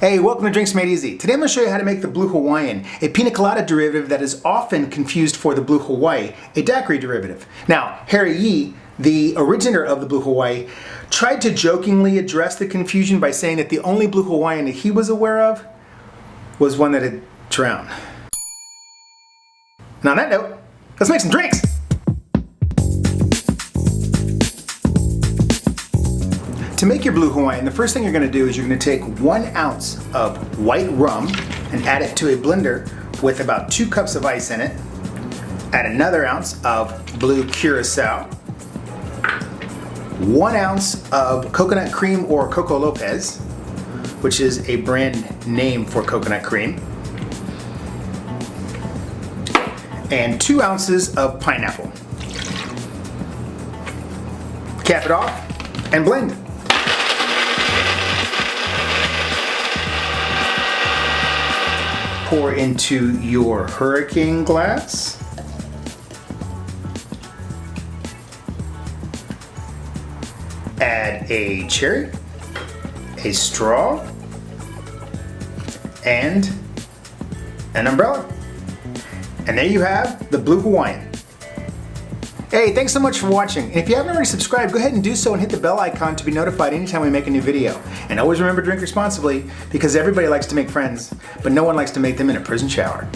Hey, welcome to Drinks Made Easy. Today I'm going to show you how to make the Blue Hawaiian, a pina colada derivative that is often confused for the Blue Hawaii, a daiquiri derivative. Now, Harry Yee, the originator of the Blue Hawaii, tried to jokingly address the confusion by saying that the only Blue Hawaiian that he was aware of was one that had drowned. Now on that note, let's make some drinks! To make your Blue Hawaiian, the first thing you're gonna do is you're gonna take one ounce of white rum and add it to a blender with about two cups of ice in it. Add another ounce of blue curacao, one ounce of coconut cream or Coco Lopez, which is a brand name for coconut cream, and two ounces of pineapple. Cap it off and blend. Pour into your hurricane glass. Add a cherry, a straw, and an umbrella. And there you have the Blue Hawaiian. Hey, thanks so much for watching. If you haven't already subscribed, go ahead and do so and hit the bell icon to be notified anytime we make a new video. And always remember drink responsibly because everybody likes to make friends, but no one likes to make them in a prison shower.